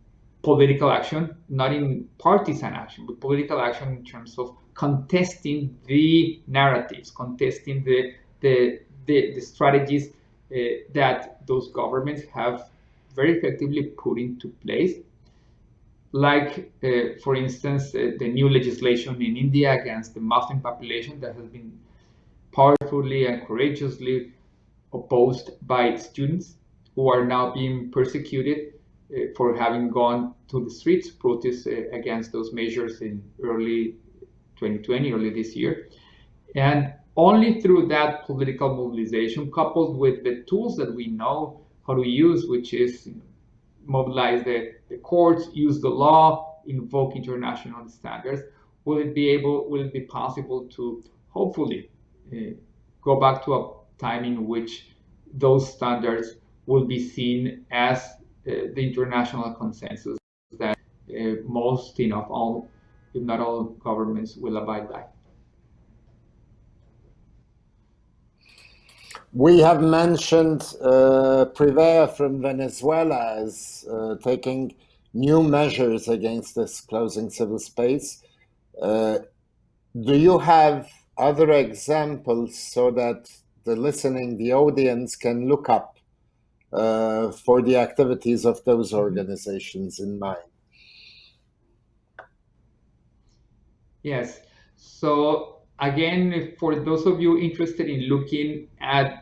political action, not in partisan action, but political action in terms of contesting the narratives, contesting the the the, the strategies uh, that those governments have very effectively put into place. Like, uh, for instance, uh, the new legislation in India against the Muslim population that has been powerfully and courageously opposed by students who are now being persecuted uh, for having gone to the streets protest uh, against those measures in early 2020, early this year. And only through that political mobilization, coupled with the tools that we know how to use, which is mobilize the, the courts, use the law, invoke international standards, will it be able, will it be possible to hopefully uh, go back to a time in which those standards will be seen as uh, the international consensus that uh, most, all, if not all governments will abide by. We have mentioned uh, Provea from Venezuela as uh, taking new measures against this closing civil space. Uh, do you have other examples so that the listening, the audience can look up uh, for the activities of those mm-hmm. organizations in mind? Yes. So again, for those of you interested in looking at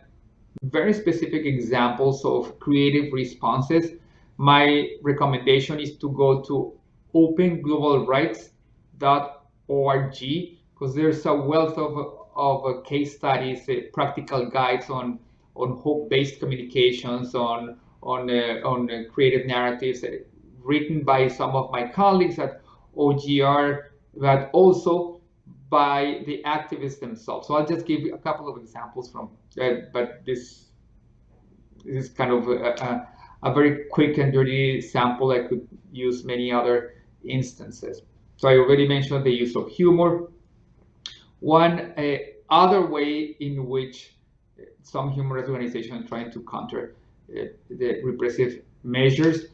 very specific examples of creative responses, my recommendation is to go to openglobalrights.org because there's a wealth of, of case studies, uh, practical guides on, on hope-based communications, on, on, uh, on uh, creative narratives uh, written by some of my colleagues at OGR, but also by the activists themselves. So I'll just give you a couple of examples from, uh, but this, is kind of a, a, a, very quick and dirty sample. I could use many other instances. So I already mentioned the use of humor. One uh, other way in which some human rights organizations are trying to counter uh, the repressive measures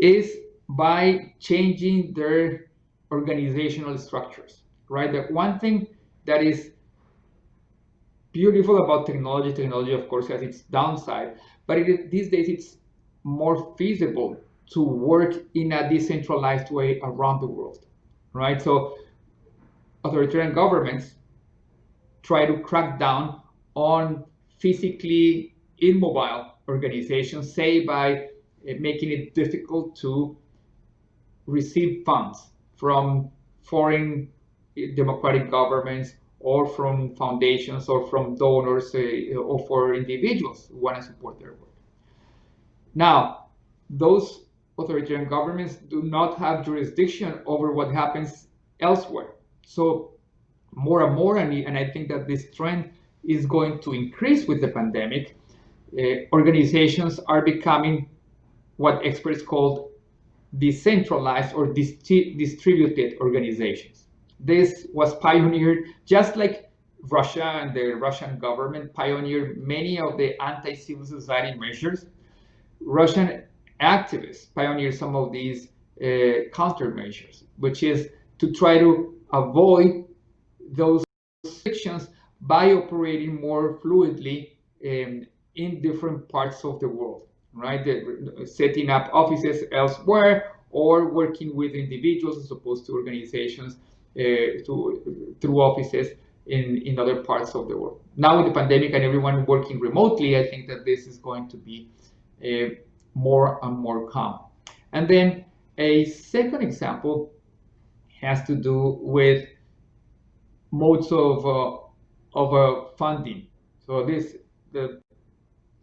is by changing their organizational structures right? The one thing that is beautiful about technology, technology of course has its downside, but it, these days it's more feasible to work in a decentralized way around the world, right? So authoritarian governments try to crack down on physically immobile organizations, say by eh, making it difficult to receive funds from foreign democratic governments or from foundations or from donors uh, or for individuals who want to support their work. Now, those authoritarian governments do not have jurisdiction over what happens elsewhere. So more and more, and, I think that this trend is going to increase with the pandemic, uh, organizations are becoming what experts call decentralized or distributed organizations. This was pioneered just like Russia and the Russian government pioneered many of the anti-civil society measures. Russian activists pioneered some of these uh, countermeasures, which is to try to avoid those restrictions by operating more fluidly um, in different parts of the world, right? Setting up offices elsewhere or working with individuals as opposed to organizations to, through offices in, in other parts of the world. Now with the pandemic and everyone working remotely, I think that this is going to be uh, more and more common. And then a second example has to do with modes of, uh, of uh, funding. So this, the,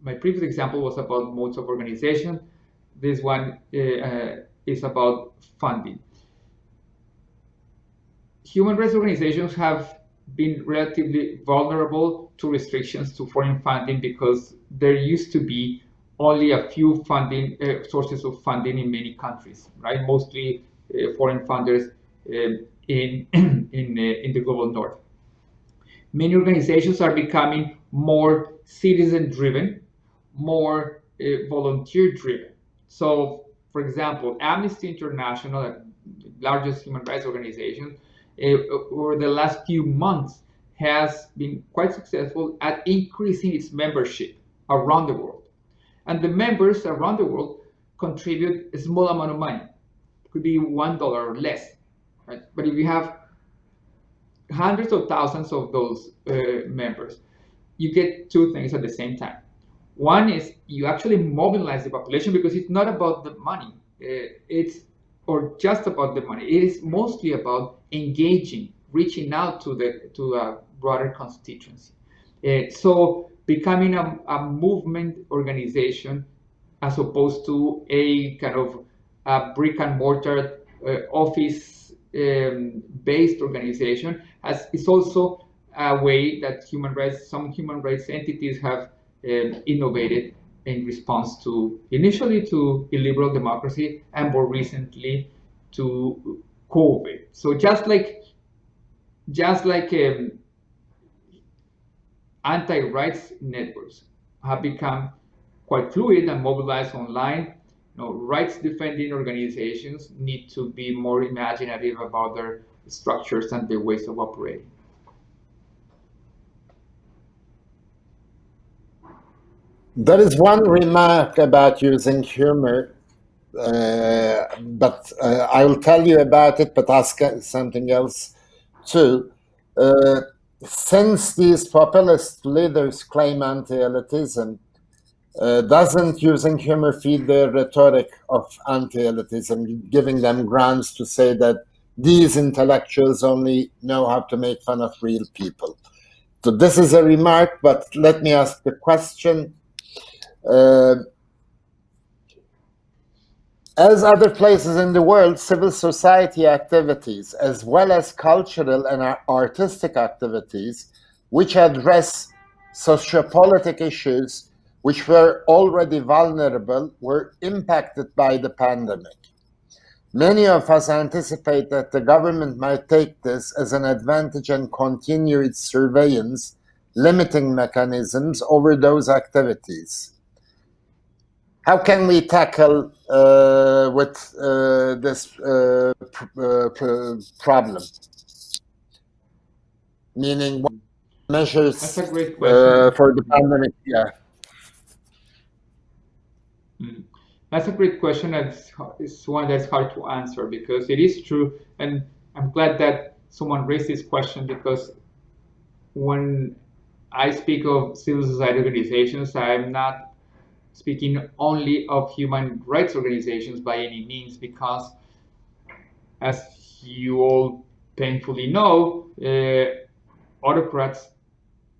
my previous example was about modes of organization. This one uh, is about funding. Human rights organizations have been relatively vulnerable to restrictions to foreign funding because there used to be only a few funding uh, sources of funding in many countries, right? Mostly uh, foreign funders uh, in in uh, in the global north. Many organizations are becoming more citizen-driven, more uh, volunteer-driven. So, for example, Amnesty International, the largest human rights organization, over the last few months has been quite successful at increasing its membership around the world. And the members around the world contribute a small amount of money. It could be one dollar or less. Right? But if you have hundreds of thousands of those uh, members, you get two things at the same time. One is you actually mobilize the population because it's not about the money. Uh, it's or just about the money. It is mostly about engaging, reaching out to the to a broader constituency. Uh, so becoming a, a, movement organization as opposed to a kind of a brick and mortar uh, office um, based organization as is also a way that human rights some human rights entities have um, innovated in response to initially to illiberal democracy and more recently to COVID. So just like just like um, anti-rights networks have become quite fluid and mobilized online, you know, rights defending organizations need to be more imaginative about their structures and their ways of operating. There is one remark about using humor, but uh, I will tell you about it, but ask something else too. Uh, since these populist leaders claim anti-elitism, uh, doesn't using humor feed their rhetoric of anti-elitism, giving them grounds to say that these intellectuals only know how to make fun of real people? So this is a remark, but let me ask the question uh, as other places in the world, civil society activities, as well as cultural and artistic activities, which address sociopolitical issues which were already vulnerable, were impacted by the pandemic. Many of us anticipate that the government might take this as an advantage and continue its surveillance, limiting mechanisms over those activities how can we tackle uh, with uh, this uh, pr uh, problem? Meaning, what measures uh, for the pandemic? Yeah. Mm. That's a great question. It's, it's one that's hard to answer because it is true. And I'm glad that someone raised this question because when I speak of civil society organizations, I'm not speaking only of human rights organizations by any means, because as you all painfully know, uh, autocrats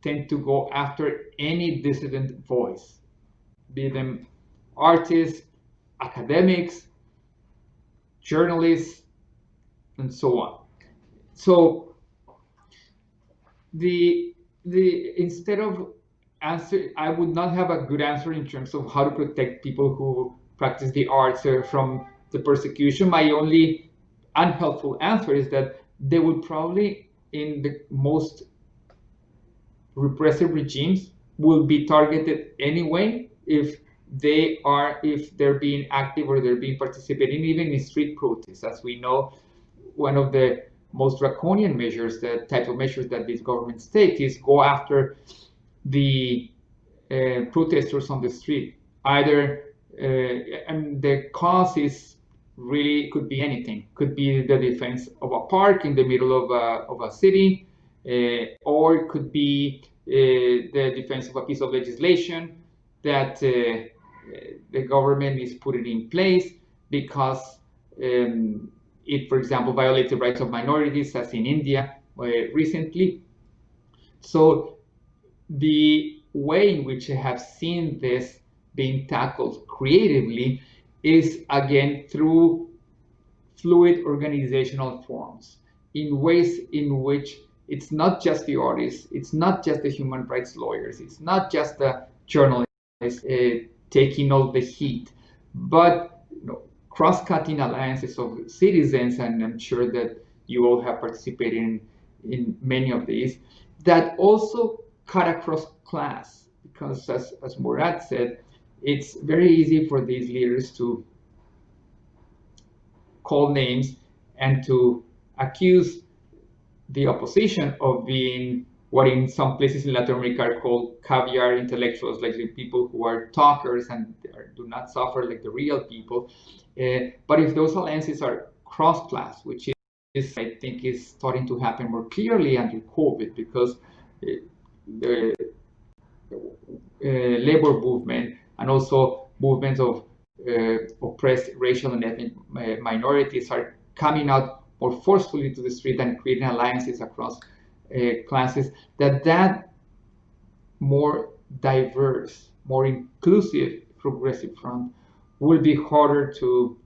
tend to go after any dissident voice, be them artists, academics, journalists, and so on. So the the instead of answer i would not have a good answer in terms of how to protect people who practice the arts uh, from the persecution. My only unhelpful answer is that they would probably in the most repressive regimes will be targeted anyway if they are if they're being active or they're being participating even in street protests. As we know one of the most draconian measures the type of measures that these governments take is go after the uh, protesters on the street. Either uh, and the cause is really could be anything. Could be the defense of a park in the middle of a, of a city, uh, or it could be uh, the defense of a piece of legislation that uh, the government is putting in place because um, it, for example, violates the rights of minorities, as in India uh, recently. So the way in which I have seen this being tackled creatively is again through fluid organizational forms. in ways in which it's not just the artists, it's not just the human rights lawyers, it's not just the journalists uh, taking all the heat, but you know, cross-cutting alliances of citizens, and I'm sure that you all have participated in, in many of these, that also cut across class, because as, as said, it's very easy for these leaders to call names and to accuse the opposition of being what in some places in Latin America are called caviar intellectuals, like the people who are talkers and do not suffer like the real people. Uh, but if those alliances are cross-class, which is, I think, is starting to happen more clearly under COVID, because uh, the uh, labor movement and also movements of uh, oppressed racial and ethnic minorities are coming out more forcefully to the street and creating alliances across uh, classes, that that more diverse, more inclusive progressive front will be harder to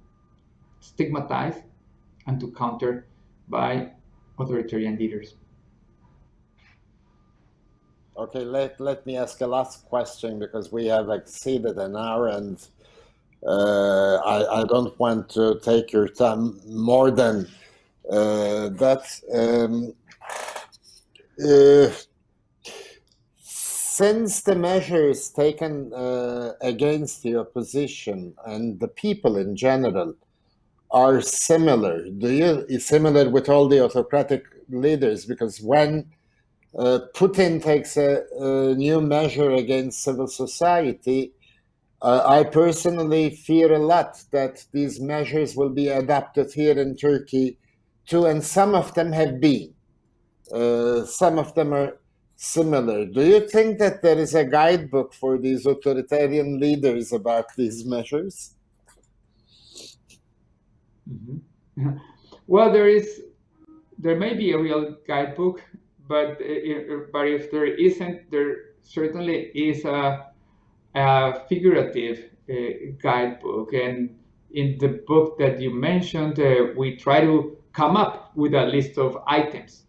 stigmatize and to counter by authoritarian leaders. Okay, let, let me ask a last question because we have exceeded an hour and uh, I, I don't want to take your time more than uh, that. Um, uh, since the measures taken uh, against the opposition and the people in general are similar, do you similar with all the autocratic leaders? Because when uh, Putin takes a, a, new measure against civil society, uh, I personally fear a lot that these measures will be adopted here in Turkey too, and some of them have been. Uh, some of them are similar. Do you think that there is a guidebook for these authoritarian leaders about these measures? Mm -hmm. Well, there is, there may be a real guidebook but but if there isn't, there certainly is a, a figurative uh, guidebook. And in the book that you mentioned, uh, we try to come up with a list of items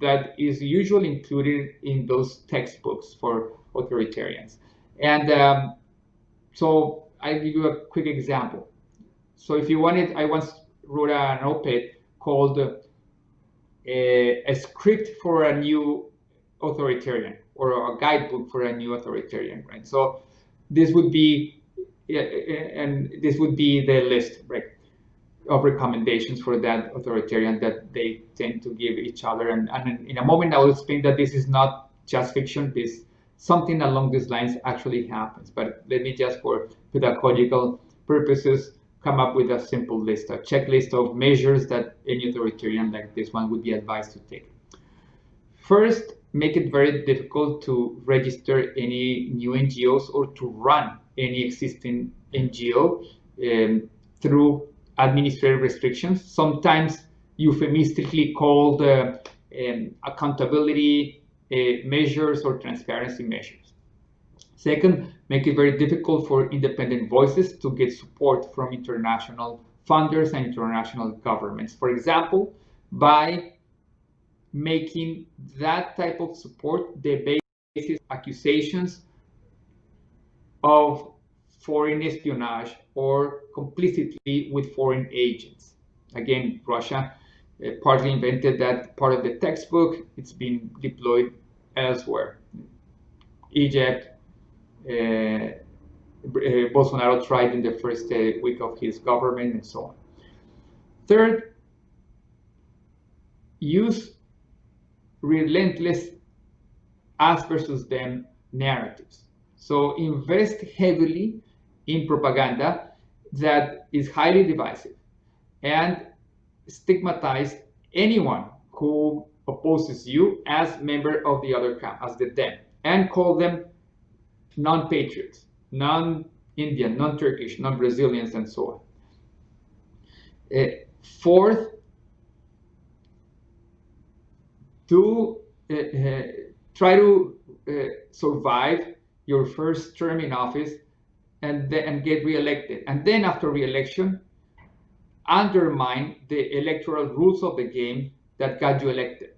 that is usually included in those textbooks for authoritarians. And um, so I give you a quick example. So if you wanted, I once wrote an op-ed called a, a script for a new authoritarian or a guidebook for a new authoritarian, right? So this would be, and this would be the list, right, of recommendations for that authoritarian that they tend to give each other. And, and in a moment, I will explain that this is not just fiction. This something along these lines actually happens. But let me just, for pedagogical purposes, come up with a simple list, a checklist of measures that any authoritarian like this one would be advised to take. First, make it very difficult to register any new NGOs or to run any existing NGO um, through administrative restrictions, sometimes euphemistically called uh, um, accountability uh, measures or transparency measures. Second, make it very difficult for independent voices to get support from international funders and international governments. For example, by making that type of support the basis accusations of foreign espionage or complicity with foreign agents. Again, Russia uh, partly invented that part of the textbook. It's been deployed elsewhere. Egypt, Bolsonaro tried in the first uh, week of his government and so on. Third, use relentless us versus them narratives. So invest heavily in propaganda that is highly divisive and stigmatize anyone who opposes you as member of the other camp, as the them, and call them non-patriots, non-Indian, non-Turkish, non-Brazilians, and so on. Uh, fourth, to uh, uh, try to uh, survive your first term in office and, then, and get reelected. And then after reelection, undermine the electoral rules of the game that got you elected.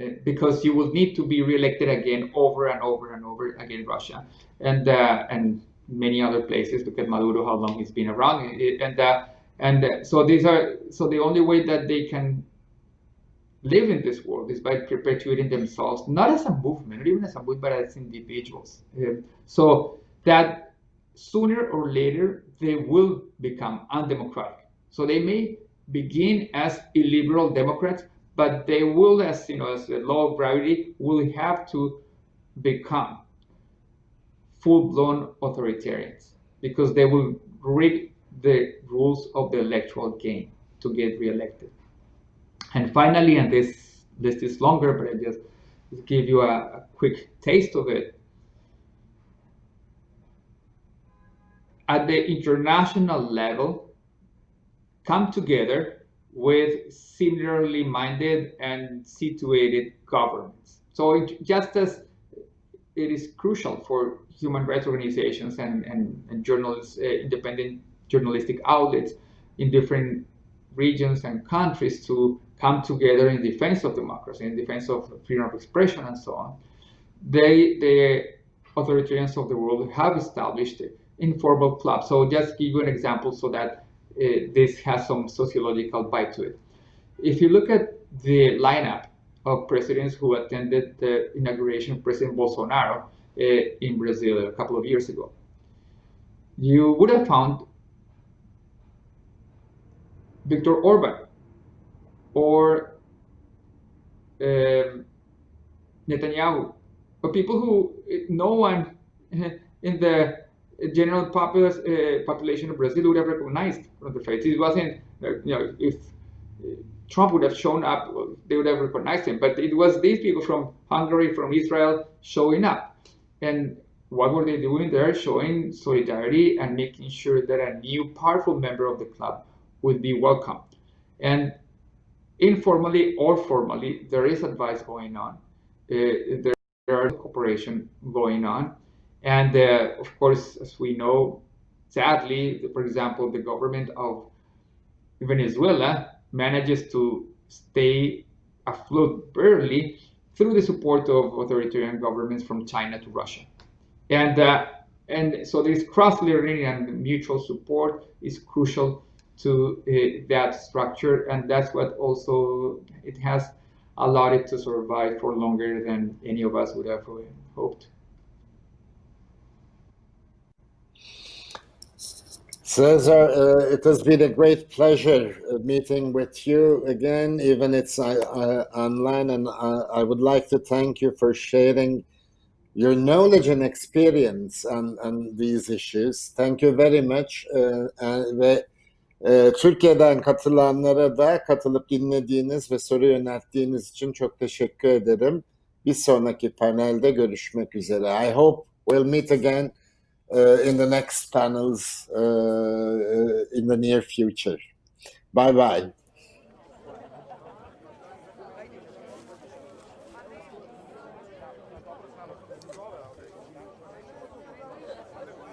Uh, because you will need to be reelected again over and over over again Russia and uh, and many other places. Look at Maduro, how long he's been around, and uh, and so these are so the only way that they can live in this world is by perpetuating themselves, not as a movement, not even as a movement, but as individuals. Um, so that sooner or later they will become undemocratic. So they may begin as illiberal Democrats, but they will, as you know, as the law of gravity, will have to become full-blown authoritarians because they will rig the rules of the electoral game to get reelected. And finally, and this list is longer, but I just give you a, a quick taste of it. At the international level, come together with similarly minded and situated governments. So it, just as it is crucial for human rights organizations and, and, and journalists, uh, independent journalistic outlets in different regions and countries to come together in defense of democracy, in defense of freedom of expression and so on. They, the authoritarians of the world have established informal clubs. So just give you an example so that uh, this has some sociological bite to it. If you look at the lineup of presidents who attended the inauguration of President Bolsonaro uh, in Brazil a couple of years ago, you would have found Viktor Orban or um, Netanyahu, or people who no one in the general populace, uh, population of Brazil would have recognized from the face. It wasn't, you know, if Trump would have shown up, they would have recognized him. But it was these people from Hungary, from Israel, showing up. And what were they doing there? Showing solidarity and making sure that a new powerful member of the club would be welcome. And informally or formally, there is advice going on. Uh, there, there is cooperation going on. And uh, of course, as we know, sadly, for example, the government of Venezuela manages to stay afloat barely through the support of authoritarian governments from China to Russia. And, uh, and so this cross-learning and mutual support is crucial to uh, that structure. And that's what also it has allowed it to survive for longer than any of us would have hoped. Cesar, uh, it has been a great pleasure uh, meeting with you again, even it's uh, uh online, and uh, I would like to thank you for sharing your knowledge and experience on, on these issues. Thank you very much. ve Türkiye'den katılanlara da katılıp dinlediğiniz ve soru yönelttiğiniz için çok teşekkür ederim. Bir sonraki panelde görüşmek üzere. I hope we'll meet again in the next panels uh, uh, in the near future. Bye bye.